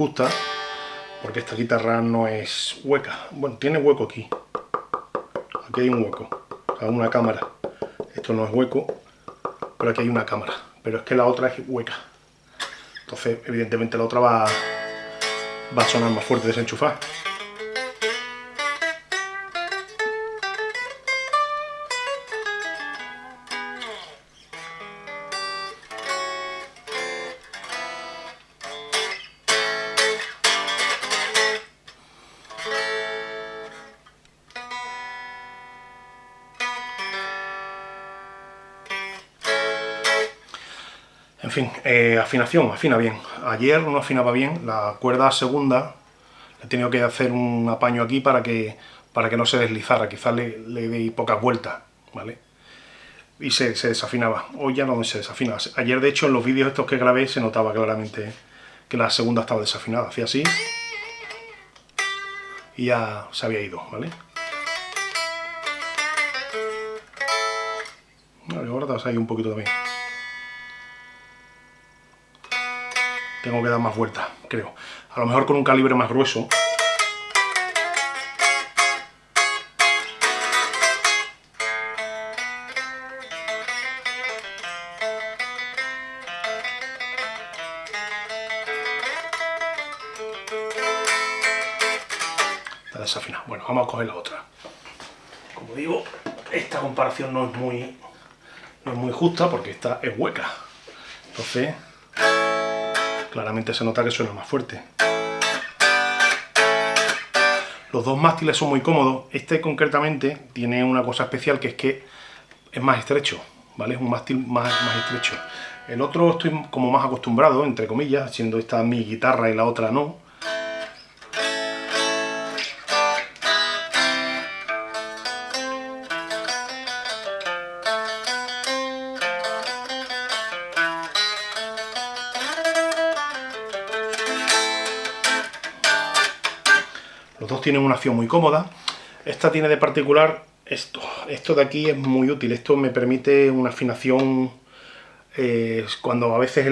justa, porque esta guitarra no es hueca. Bueno, tiene hueco aquí. Aquí hay un hueco, o una cámara. Esto no es hueco, pero aquí hay una cámara. Pero es que la otra es hueca. Entonces, evidentemente la otra va, va a sonar más fuerte desenchufar. En fin, eh, afinación, afina bien. Ayer no afinaba bien, la cuerda segunda he tenido que hacer un apaño aquí para que, para que no se deslizara, quizás le, le di pocas vueltas, ¿vale? Y se, desafinaba, hoy ya no se desafina. Ayer de hecho en los vídeos estos que grabé se notaba claramente que la segunda estaba desafinada, hacía así y ya se había ido, ¿vale? Ahora ahí un poquito también. Tengo que dar más vueltas, creo. A lo mejor con un calibre más grueso. Está desafinado. Bueno, vamos a coger la otra. Como digo, esta comparación no es muy, no es muy justa porque esta es hueca. Entonces, claramente se nota que suena más fuerte. Los dos mástiles son muy cómodos, este concretamente tiene una cosa especial que es que es más estrecho, ¿vale? Es un mástil más, más estrecho. El otro estoy como más acostumbrado, entre comillas, siendo esta mi guitarra y la otra no, Los dos tienen una acción muy cómoda. Esta tiene de particular esto. Esto de aquí es muy útil. Esto me permite una afinación eh, cuando a veces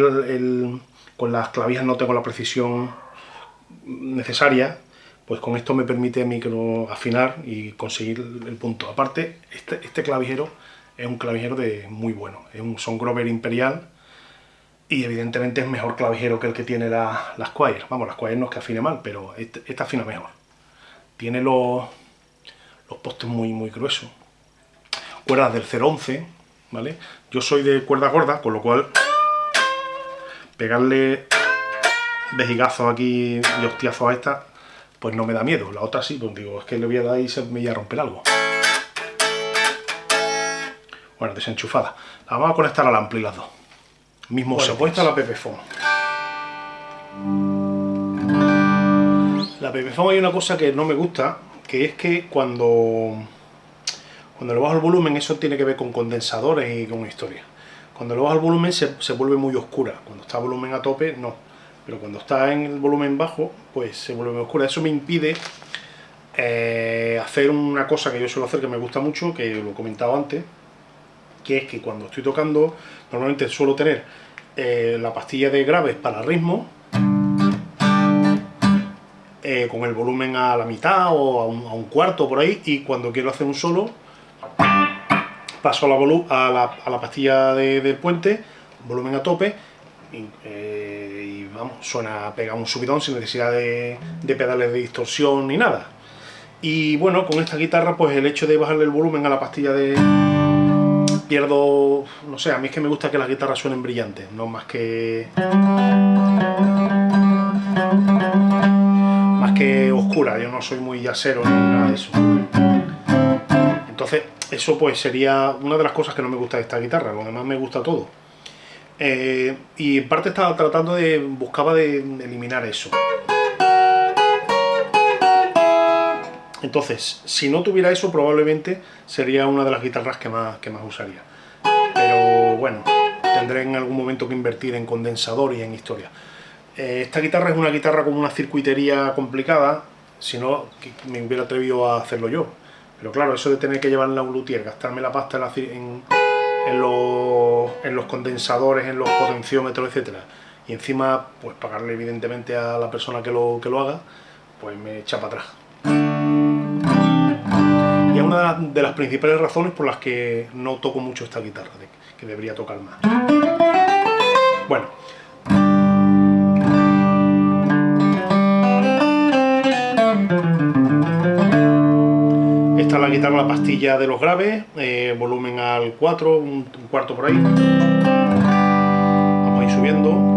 con las clavijas no tengo la precisión necesaria, pues con esto me permite micro afinar y conseguir el punto. Aparte, este, este clavijero es un clavijero de muy bueno. Es un Son Grover Imperial y evidentemente es mejor clavijero que el que tiene la, la Squire. Vamos, la Squire no es que afine mal, pero esta este afina mejor tiene los, los postes muy, muy gruesos. Cuerdas del 011, ¿vale? Yo soy de cuerda gorda, con lo cual pegarle vejigazos aquí y hostiazos a esta, pues no me da miedo. La otra sí, pues digo, es que le voy a dar y se me voy a romper algo. Bueno, desenchufada. La vamos a conectar al ampli las dos. Mismo bueno, pues esta la Pepephone. La Pepephone hay una cosa que no me gusta, que es que cuando, cuando le bajo el volumen, eso tiene que ver con condensadores y con historia. Cuando le bajo el volumen se, vuelve muy oscura, cuando está volumen a tope no, pero cuando está en el volumen bajo, pues se vuelve muy oscura. Eso me impide eh, hacer una cosa que yo suelo hacer que me gusta mucho, que lo he comentado antes, que es que cuando estoy tocando, normalmente suelo tener eh, la pastilla de graves para ritmo, eh, con el volumen a la mitad o a un, cuarto por ahí y cuando quiero hacer un solo paso a la, a la, pastilla del puente, volumen a tope y, eh, vamos, suena, pega un subidón sin necesidad de, pedales de distorsión ni nada. Y bueno, con esta guitarra pues el hecho de bajarle el volumen a la pastilla de... pierdo... no sé, a mí es que me gusta que las guitarras suenen brillantes, no más que que oscura, yo no soy muy yacero ni nada de eso. Entonces, eso pues sería una de las cosas que no me gusta de esta guitarra, lo demás me gusta todo. Eh, y en parte estaba tratando de, buscaba de eliminar eso. Entonces, si no tuviera eso, probablemente sería una de las guitarras que más, que más usaría. Pero bueno, tendré en algún momento que invertir en condensador y en historia. Eh, esta guitarra es una guitarra con una circuitería complicada, si no me hubiera atrevido a hacerlo yo. Pero claro, eso de tener que llevar la luthier, gastarme la pasta en, los, condensadores, en los potenciómetros, etcétera, y encima, pues pagarle evidentemente a la persona que lo, que lo haga, pues me echa para atrás. Y es una de las principales razones por las que no toco mucho esta guitarra, que debería tocar más. Bueno, Esta es la pastilla de los graves, eh, volumen al 4, un, cuarto por ahí. Vamos a ir subiendo.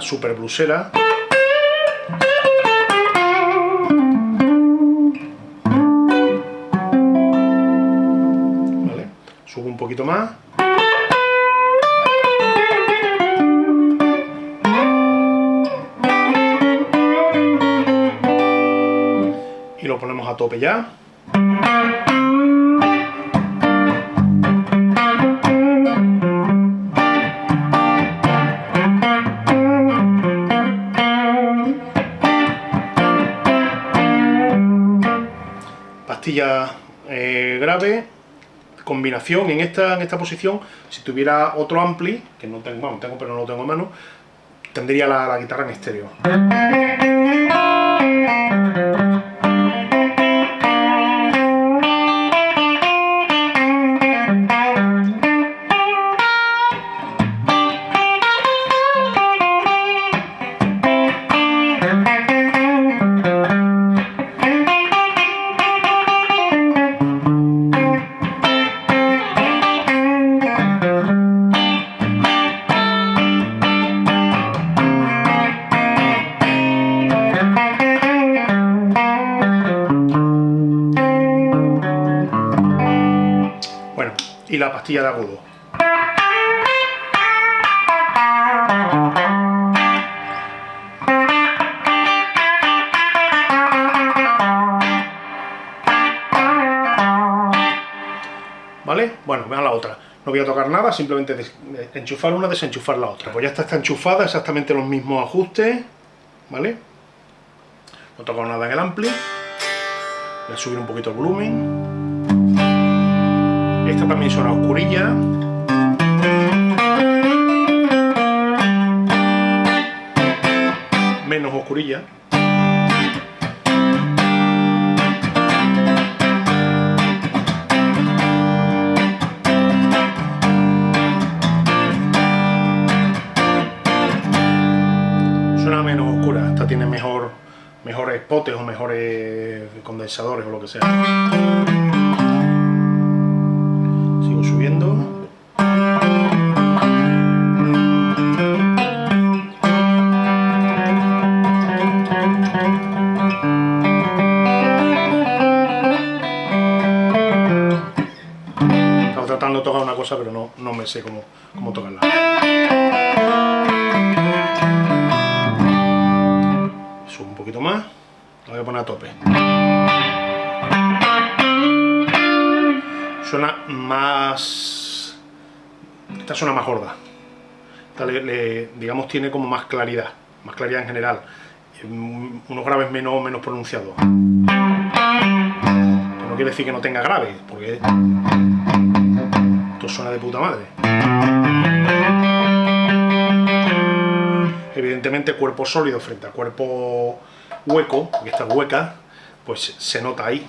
Súper blusera. A tope ya. Pastilla eh, grave, combinación en esta, en esta posición, si tuviera otro ampli, que no tengo, bueno, tengo pero no lo tengo a mano, tendría la, la guitarra en estéreo. Y la pastilla de agudo. ¿Vale? Bueno, vean la otra. No voy a tocar nada, simplemente enchufar una, desenchufar la otra. Pues ya está, está enchufada, exactamente los mismos ajustes, ¿vale? No toco nada en el ampli. Voy a subir un poquito el volumen. Esta también suena oscurilla. Menos oscurilla. Suena menos oscura, esta tiene mejor, mejores potes o mejores condensadores o lo que sea. Sé cómo, cómo tocarla. Subo un poquito más, la voy a poner a tope. Suena más... Esta suena más gorda. Esta digamos tiene como más claridad, más claridad en general. Unos graves menos, menos pronunciados. no quiere decir que no tenga graves, porque suena de puta madre. Evidentemente cuerpo sólido frente a cuerpo hueco, que está hueca, pues se nota ahí.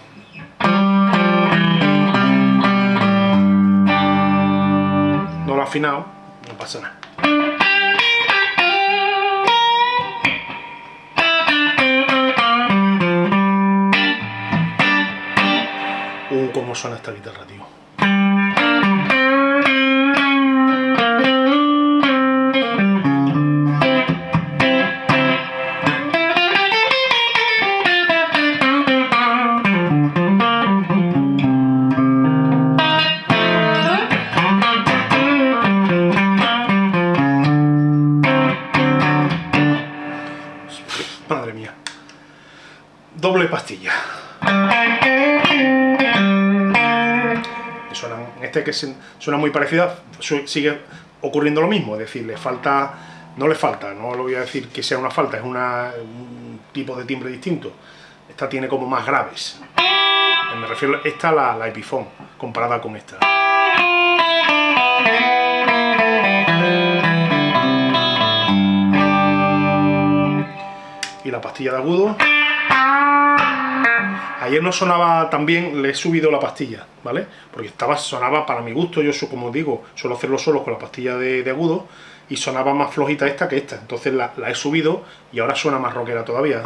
No lo ha afinado, no pasa nada. Uh, cómo suena esta guitarra, tío. Doble pastilla. en este que suena muy parecida, sigue ocurriendo lo mismo, es decir, le falta, no le falta, no lo voy a decir que sea una falta, es un tipo de timbre distinto. Esta tiene como más graves. Me refiero, esta la, la Epiphone, comparada con esta. Y la pastilla de agudo. Ayer no sonaba tan bien, le he subido la pastilla, ¿vale? Porque estaba, sonaba para mi gusto, yo como digo, suelo hacerlo solo con la pastilla de, agudo y sonaba más flojita esta que esta. Entonces la, la he subido y ahora suena más rockera todavía.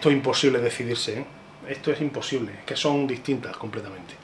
Esto es imposible decidirse, ¿eh? Esto es imposible, que son distintas completamente.